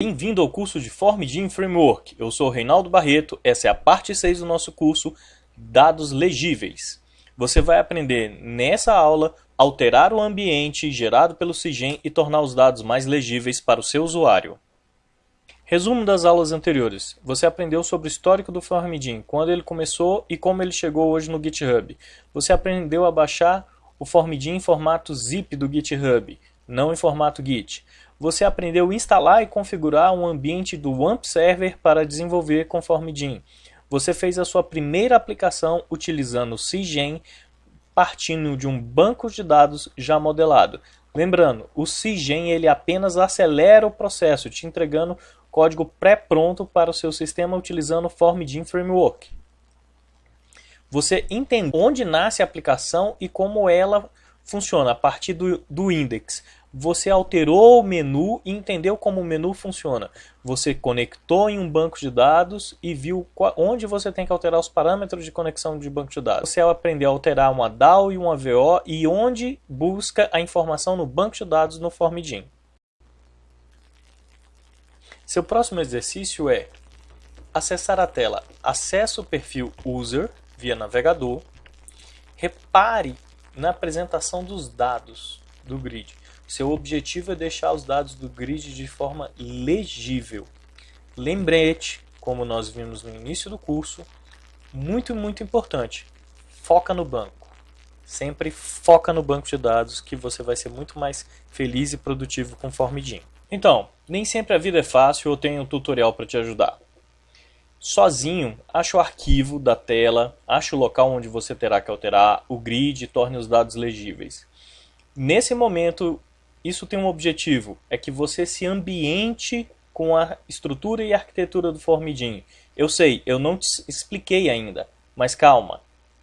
Bem-vindo ao curso de FormGIM Framework. Eu sou Reinaldo Barreto, essa é a parte 6 do nosso curso Dados Legíveis. Você vai aprender nessa aula alterar o ambiente gerado pelo CIGEM e tornar os dados mais legíveis para o seu usuário. Resumo das aulas anteriores. Você aprendeu sobre o histórico do FormGIM, quando ele começou e como ele chegou hoje no GitHub. Você aprendeu a baixar o FormGIM em formato zip do GitHub, não em formato Git você aprendeu a instalar e configurar um ambiente do WAMP Server para desenvolver conforme DIN. Você fez a sua primeira aplicação utilizando o CIGEM, partindo de um banco de dados já modelado. Lembrando, o CIGEM ele apenas acelera o processo, te entregando código pré-pronto para o seu sistema utilizando o FormGIN Framework. Você entende onde nasce a aplicação e como ela funciona a partir do, do index você alterou o menu e entendeu como o menu funciona. Você conectou em um banco de dados e viu onde você tem que alterar os parâmetros de conexão de banco de dados. Você aprendeu a alterar uma DAO e uma VO e onde busca a informação no banco de dados no FormGIM. Seu próximo exercício é acessar a tela Acesse o perfil User via navegador. Repare na apresentação dos dados do grid. Seu objetivo é deixar os dados do grid de forma legível. Lembrete, como nós vimos no início do curso, muito, muito importante, foca no banco. Sempre foca no banco de dados que você vai ser muito mais feliz e produtivo conforme DIN. Então, nem sempre a vida é fácil, eu tenho um tutorial para te ajudar. Sozinho, acha o arquivo da tela, acha o local onde você terá que alterar o grid e torne os dados legíveis. Nesse momento, isso tem um objetivo, é que você se ambiente com a estrutura e arquitetura do Formidin. Eu sei, eu não te expliquei ainda, mas calma.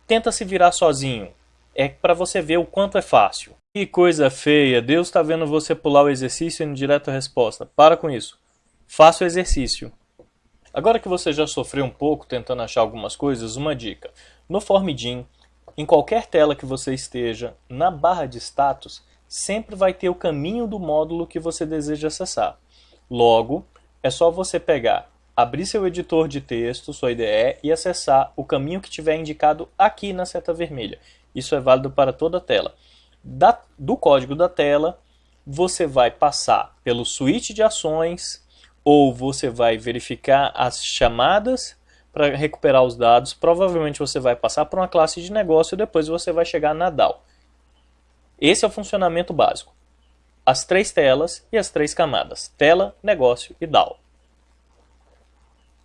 Tenta se virar sozinho. É para você ver o quanto é fácil. Que coisa feia, Deus está vendo você pular o exercício e indo direto resposta. Para com isso. Faça o exercício. Agora que você já sofreu um pouco tentando achar algumas coisas, uma dica. No Formidin, em qualquer tela que você esteja, na barra de status, sempre vai ter o caminho do módulo que você deseja acessar. Logo, é só você pegar, abrir seu editor de texto, sua IDE, e acessar o caminho que tiver indicado aqui na seta vermelha. Isso é válido para toda a tela. Da, do código da tela, você vai passar pelo switch de ações, ou você vai verificar as chamadas para recuperar os dados. Provavelmente você vai passar por uma classe de negócio e depois você vai chegar na DAO. Esse é o funcionamento básico. As três telas e as três camadas, tela, negócio e DAO.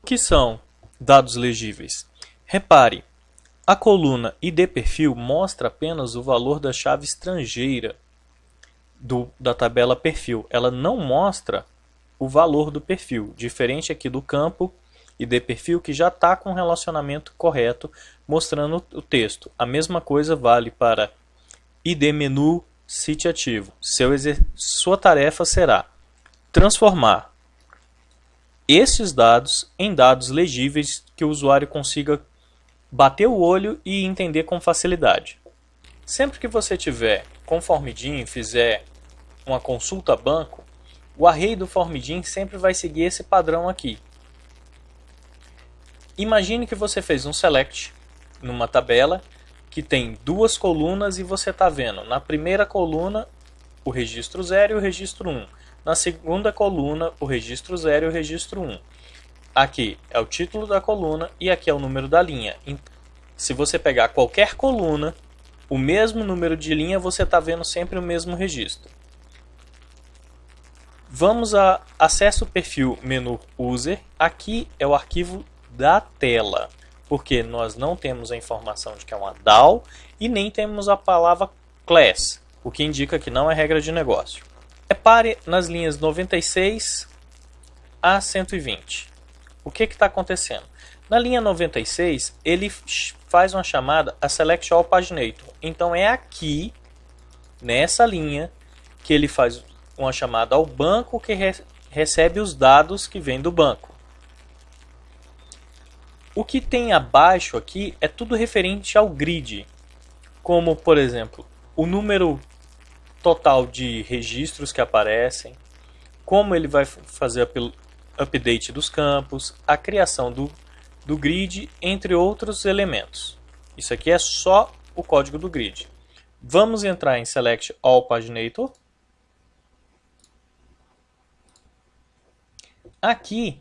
O que são dados legíveis? Repare, a coluna ID perfil mostra apenas o valor da chave estrangeira do, da tabela perfil. Ela não mostra o valor do perfil, diferente aqui do campo ID perfil que já está com o relacionamento correto mostrando o texto. A mesma coisa vale para ID menu Cite ativo. Seu Sua tarefa será transformar esses dados em dados legíveis que o usuário consiga bater o olho e entender com facilidade. Sempre que você tiver com Formidin fizer uma consulta banco, o array do Formidin sempre vai seguir esse padrão aqui. Imagine que você fez um select numa tabela que tem duas colunas e você está vendo na primeira coluna o registro 0 e o registro 1. Um. Na segunda coluna o registro 0 e o registro 1. Um. Aqui é o título da coluna e aqui é o número da linha. Se você pegar qualquer coluna, o mesmo número de linha, você está vendo sempre o mesmo registro. Vamos a acesso perfil menu user. Aqui é o arquivo da tela porque nós não temos a informação de que é uma DAO e nem temos a palavra class, o que indica que não é regra de negócio. Repare nas linhas 96 a 120. O que está acontecendo? Na linha 96, ele faz uma chamada a Select All Paginator. Então é aqui, nessa linha, que ele faz uma chamada ao banco que re recebe os dados que vem do banco. O que tem abaixo aqui é tudo referente ao grid, como por exemplo, o número total de registros que aparecem, como ele vai fazer update dos campos, a criação do, do grid, entre outros elementos. Isso aqui é só o código do grid. Vamos entrar em Select All Paginator. Aqui,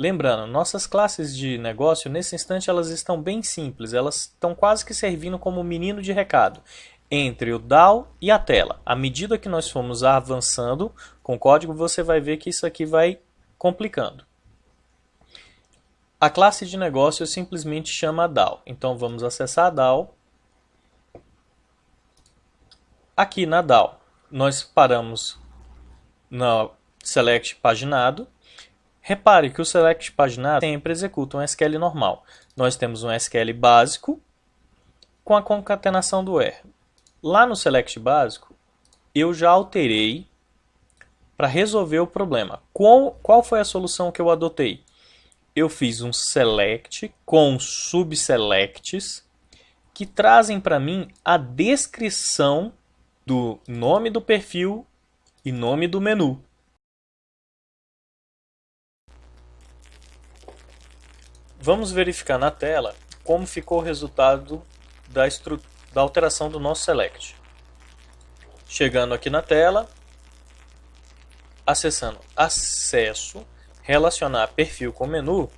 lembrando, nossas classes de negócio, nesse instante, elas estão bem simples. Elas estão quase que servindo como menino de recado entre o DAO e a tela. À medida que nós formos avançando com o código, você vai ver que isso aqui vai complicando. A classe de negócio simplesmente chama DAO. Então vamos acessar a DAO. Aqui na DAO, nós paramos no select paginado. Repare que o select paginado sempre executa um SQL normal. Nós temos um SQL básico com a concatenação do R. Lá no select básico, eu já alterei para resolver o problema. Qual, qual foi a solução que eu adotei? Eu fiz um select com subselects que trazem para mim a descrição do nome do perfil e nome do menu. Vamos verificar na tela como ficou o resultado da da alteração do nosso select. Chegando aqui na tela, acessando acesso, relacionar perfil com menu.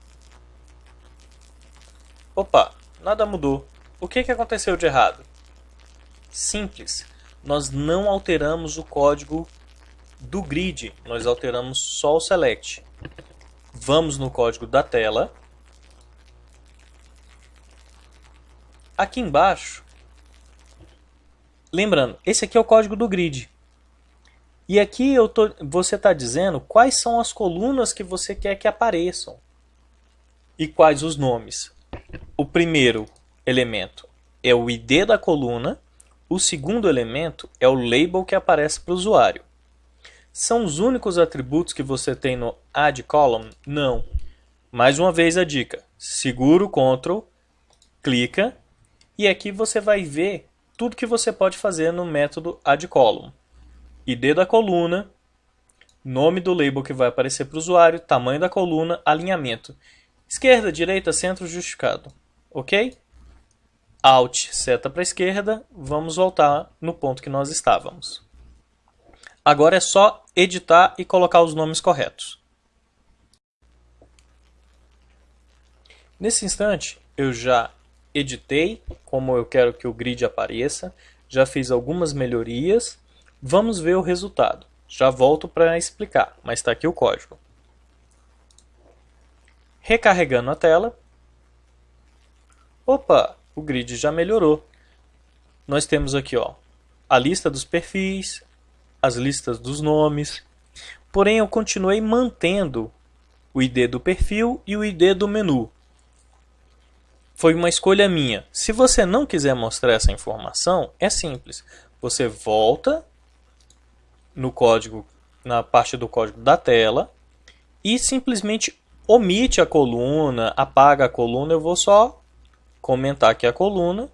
Opa, nada mudou. O que, que aconteceu de errado? Simples, nós não alteramos o código do grid, nós alteramos só o select. Vamos no código da tela. Aqui embaixo Lembrando, esse aqui é o código do grid. E aqui eu tô, você está dizendo quais são as colunas que você quer que apareçam. E quais os nomes. O primeiro elemento é o ID da coluna. O segundo elemento é o label que aparece para o usuário. São os únicos atributos que você tem no Add Column? Não. Mais uma vez a dica. Segura o Ctrl, clica e aqui você vai ver tudo que você pode fazer no método addColumn. ID da coluna, nome do label que vai aparecer para o usuário, tamanho da coluna, alinhamento. Esquerda, direita, centro, justificado. Ok? Alt, seta para a esquerda, vamos voltar no ponto que nós estávamos. Agora é só editar e colocar os nomes corretos. Nesse instante, eu já editei como eu quero que o grid apareça, já fiz algumas melhorias, vamos ver o resultado. Já volto para explicar, mas está aqui o código. Recarregando a tela. Opa, o grid já melhorou. Nós temos aqui ó, a lista dos perfis, as listas dos nomes, porém eu continuei mantendo o ID do perfil e o ID do menu. Foi uma escolha minha. Se você não quiser mostrar essa informação, é simples. Você volta no código, na parte do código da tela e simplesmente omite a coluna, apaga a coluna. Eu vou só comentar aqui a coluna.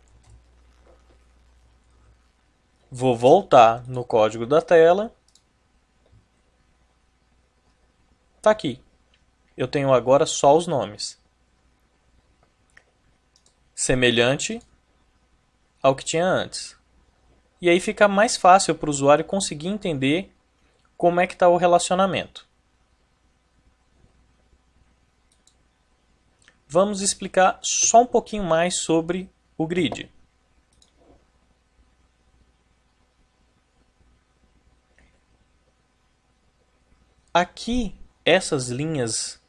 Vou voltar no código da tela. Tá aqui. Eu tenho agora só os nomes semelhante ao que tinha antes. E aí fica mais fácil para o usuário conseguir entender como é que está o relacionamento. Vamos explicar só um pouquinho mais sobre o grid. Aqui, essas linhas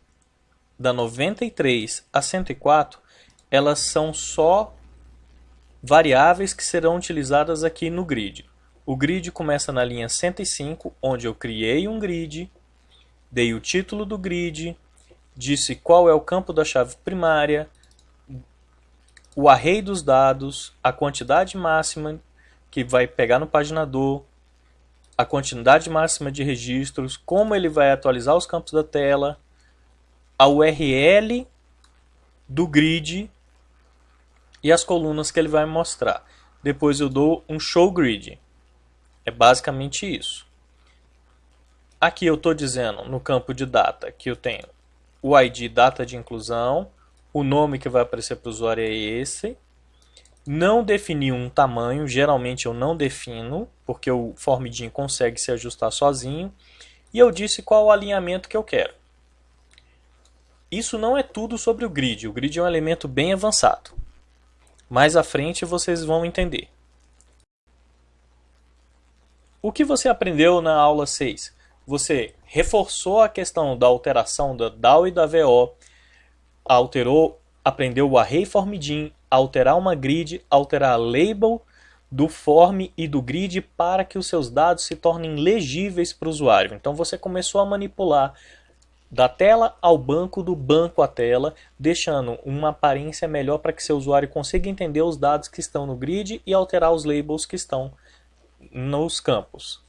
da 93 a 104 elas são só variáveis que serão utilizadas aqui no grid. O grid começa na linha 105, onde eu criei um grid, dei o título do grid, disse qual é o campo da chave primária, o array dos dados, a quantidade máxima que vai pegar no paginador, a quantidade máxima de registros, como ele vai atualizar os campos da tela, a URL do grid e as colunas que ele vai mostrar. Depois eu dou um show grid. É basicamente isso. Aqui eu estou dizendo no campo de data que eu tenho o ID data de inclusão, o nome que vai aparecer para o usuário é esse. Não defini um tamanho, geralmente eu não defino, porque o Formidin consegue se ajustar sozinho. E eu disse qual o alinhamento que eu quero. Isso não é tudo sobre o grid, o grid é um elemento bem avançado. Mais à frente vocês vão entender. O que você aprendeu na aula 6? Você reforçou a questão da alteração da DAO e da VO, alterou, aprendeu o array formidin, alterar uma grid, alterar a label do form e do grid para que os seus dados se tornem legíveis para o usuário. Então você começou a manipular da tela ao banco, do banco à tela, deixando uma aparência melhor para que seu usuário consiga entender os dados que estão no grid e alterar os labels que estão nos campos.